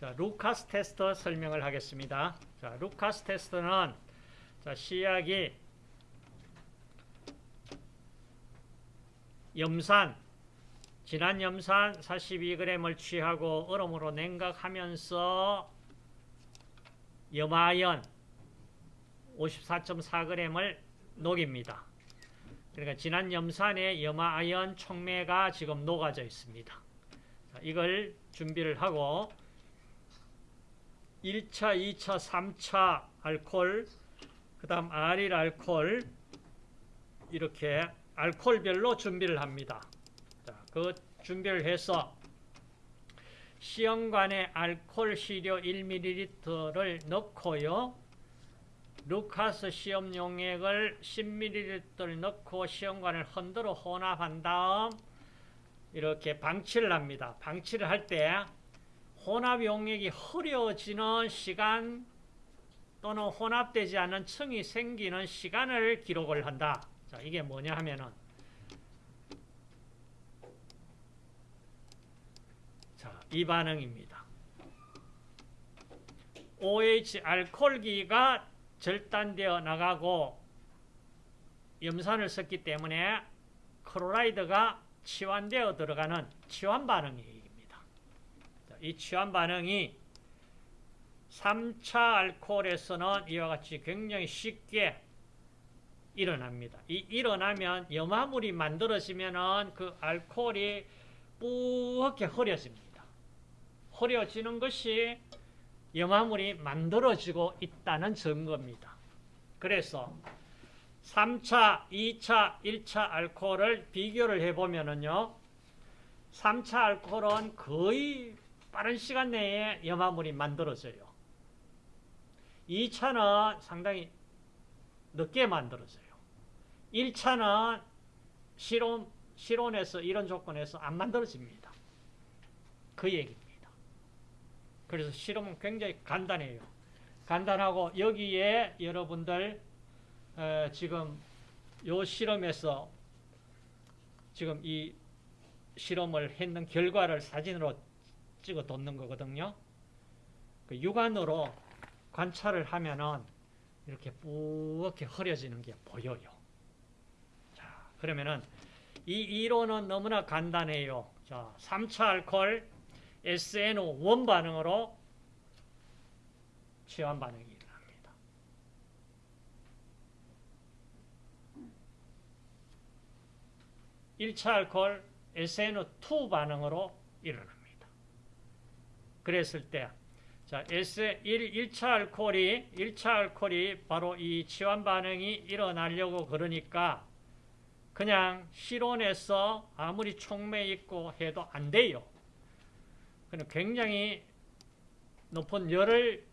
자, 루카스 테스트 설명을 하겠습니다. 자, 루카스 테스트는 자, 시약이 염산 진한 염산 42g을 취하고 얼음으로 냉각하면서 염화연 54.4g을 녹입니다. 그러니까 진한 염산에 염화아연 촉매가 지금 녹아져 있습니다. 자, 이걸 준비를 하고 1차, 2차, 3차 알콜, 그 다음 아릴 알콜 이렇게 알콜별로 준비를 합니다. 자, 그 준비를 해서 시험관에 알콜 시료 1ml를 넣고요. 루카스 시험 용액을 10ml 넣고 시험관을 흔들어 혼합한 다음 이렇게 방치를 합니다. 방치를 할 때 혼합 용액이 흐려지는 시간 또는 혼합되지 않은 층이 생기는 시간을 기록을 한다. 자, 이게 뭐냐 하면은 자, 이 반응입니다. OH 알코올기가 절단되어 나가고 염산을 썼기 때문에 클로라이드가 치환되어 들어가는 치환 반응입니다. 이 치환 반응이 3차 알코올에서는 이와 같이 굉장히 쉽게 일어납니다. 이 일어나면 염화물이 만들어지면은 그 알코올이 뿌옇게 흐려집니다. 흐려지는 것이 염화물이 만들어지고 있다는 증거입니다. 그래서 3차, 2차, 1차 알코올을 비교를 해보면은요, 3차 알코올은 거의 빠른 시간 내에 염화물이 만들어져요. 2차는 상당히 늦게 만들어져요. 1차는 실온, 실온에서 이런 조건에서 안 만들어집니다. 그 얘기입니다. 그래서 실험은 굉장히 간단해요. 간단하고 여기에 여러분들 에, 지금 요 실험에서 지금 이 실험을 했는 결과를 사진으로 찍어 뒀는 거거든요. 그 육안으로 관찰을 하면은 이렇게 뿌옇게 흐려지는 게 보여요. 자, 그러면은 이 이론은 너무나 간단해요. 자, 3차 알콜 SNO 원 반응으로 치환 반응이 일어납니다. 일차 알코올 SNO2 반응으로 일어납니다. 그랬을 때 자, S1, 1차 알코올이, 1차 알코올이 바로 이 치환 반응이 일어나려고 그러니까 그냥 실온에서 아무리 촉매 있고 해도 안 돼요. 굉장히 높은 열을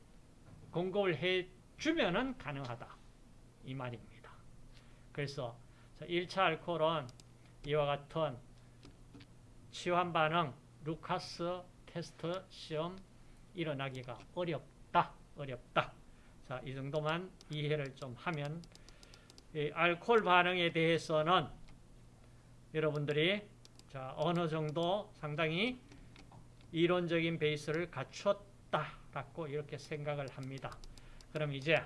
공급을 해주면 가능하다. 이 말입니다. 그래서 1차 알코올은 이와 같은 치환 반응, 루카스 테스트 시험 일어나기가 어렵다. 어렵다. 자, 이 정도만 이해를 좀 하면 알코올 반응에 대해서는 여러분들이 자, 어느 정도 상당히 이론적인 베이스를 갖췄다라고 이렇게 생각을 합니다. 그럼 이제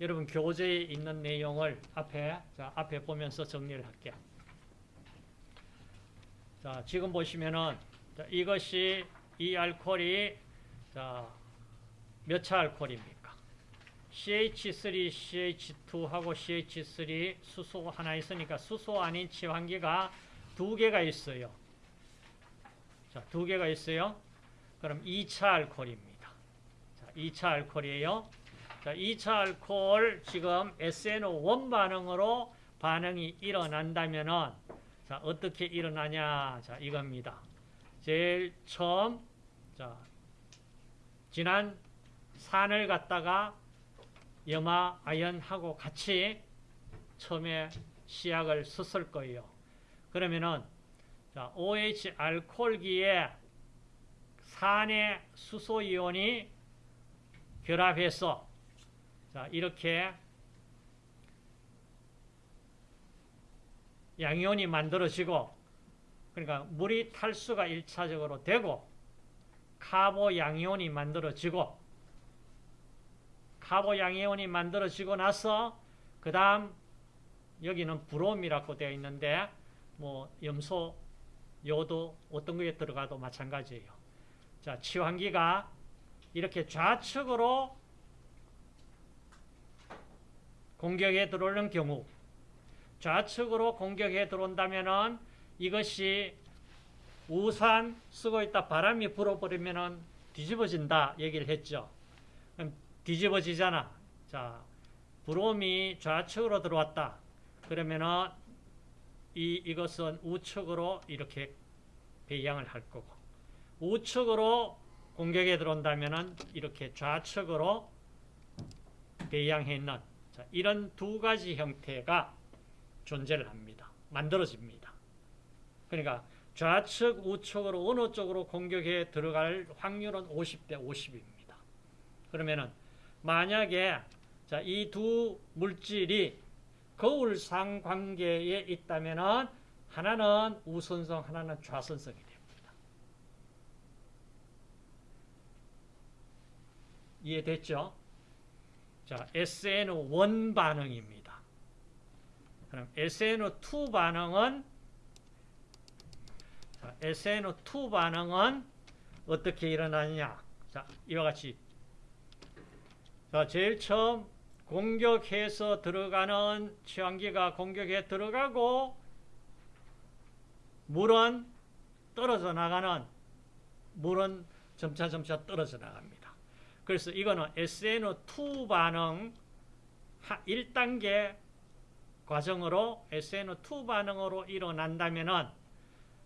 여러분 교재에 있는 내용을 앞에 자, 앞에 보면서 정리를 할게요. 자, 지금 보시면은 자, 이것이 이 알코올이 자, 몇 차 알코올입니까? CH3, CH2하고 CH3 수소 하나 있으니까 수소 아닌 치환기가 두 개가 있어요. 자, 두 개가 있어요. 그럼 2차 알코올입니다. 자, 2차 알코올이에요. 자, 2차 알코올 지금 SNO1 반응으로 반응이 일어난다면은 자, 어떻게 일어나냐? 자, 이겁니다. 제일 처음 자, 진한 산을 갖다가 염화 아연하고 같이 처음에 시약을 썼을 거예요. 그러면은 자, OH 알코올기에 산의 수소 이온이 결합해서 자, 이렇게 양이온이 만들어지고 그러니까 물이 탈수가 1차적으로 되고 카보 양이온이 만들어지고 카보 양이온이 만들어지고 나서 그 다음 여기는 브롬이라고 되어 있는데 뭐 염소, 요도 어떤 거에 들어가도 마찬가지예요. 자, 치환기가 이렇게 좌측으로 공격에 들어오는 경우 좌측으로 공격에 들어온다면은 이것이 우산 쓰고 있다 바람이 불어버리면은 뒤집어진다 얘기를 했죠. 그럼 뒤집어지잖아. 자, 브롬이 좌측으로 들어왔다. 그러면은 이 이것은 우측으로 이렇게 배양을 할 거고 우측으로 공격에 들어온다면은 이렇게 좌측으로 배양해 있는 자, 이런 두 가지 형태가 존재를 합니다. 만들어집니다. 그러니까 좌측, 우측으로 어느 쪽으로 공격에 들어갈 확률은 50대 50입니다. 그러면은 만약에 자, 이두 물질이 거울상 관계에 있다면은 하나는 우선성, 하나는 좌선성이 됩니다. 이해됐죠? 자, SN1 반응입니다. 그럼 SN2 반응은 자, SN2 반응은 어떻게 일어나느냐? 자, 이와 같이 자, 제일 처음 공격해서 들어가는 취향기가 공격에 들어가고 물은 떨어져 나가는 물은 점차 점차 떨어져 나갑니다. 그래서 이거는 SN2 반응 1단계 과정으로 SN2 반응으로 일어난다면은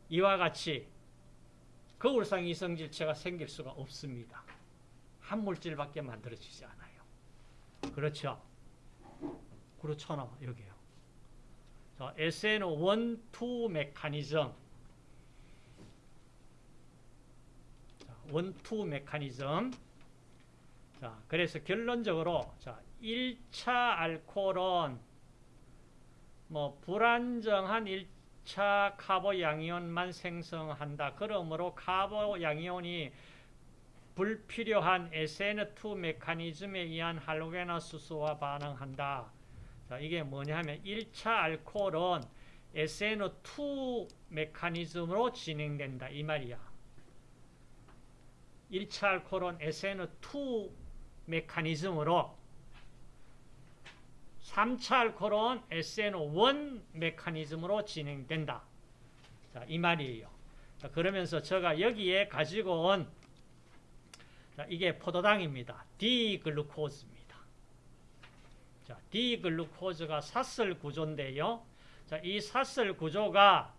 이와 같이 거울상 이성질체가 생길 수가 없습니다. 한 물질밖에 만들어지지 않아요. 그렇죠? 그렇잖아, 여기요. 자, SN1, 2 메커니즘. 자, 1, 2 메커니즘. 자, 그래서 결론적으로 자, 1차 알코올은 뭐 불안정한 1 차 카보 양이온만 생성한다. 그러므로 카보 양이온이 불필요한 SN2 메커니즘에 의한 할로게나수소와 반응한다. 자, 이게 뭐냐 하면 1차 알코올은 SN2 메커니즘으로 진행된다. 이 말이야. 1차 알코올은 SN2 메커니즘으로 3차 알코올은 SN1 메커니즘으로 진행된다. 자, 이 말이에요. 자, 그러면서 제가 여기에 가지고 온 자, 이게 포도당입니다. 디글루코즈입니다. 자, 디글루코즈가 사슬 구조인데요. 자, 이 사슬 구조가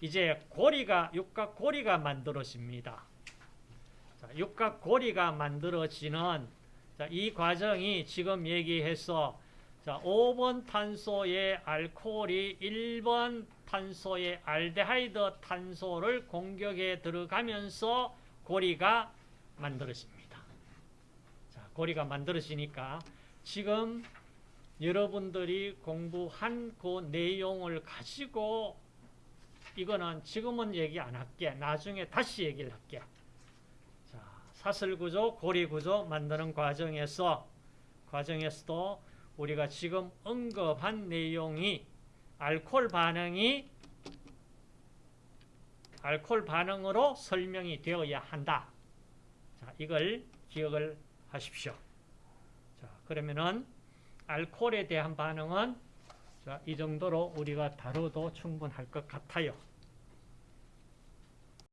이제 고리가 육각 고리가 만들어집니다. 자, 육각 고리가 만들어지는 자, 이 과정이 지금 얘기해서 자, 5번 탄소의 알코올이 1번 탄소의 알데하이드 탄소를 공격에 들어가면서 고리가 만들어집니다. 자, 고리가 만들어지니까 지금 여러분들이 공부한 그 내용을 가지고 이거는 지금은 얘기 안 할게. 나중에 다시 얘기를 할게. 자, 사슬구조, 고리구조 만드는 과정에서 과정에서도 우리가 지금 언급한 내용이 알코올 반응이 알코올 반응으로 설명이 되어야 한다. 자, 이걸 기억을 하십시오. 자, 그러면은 알코올에 대한 반응은 자, 이 정도로 우리가 다뤄도 충분할 것 같아요.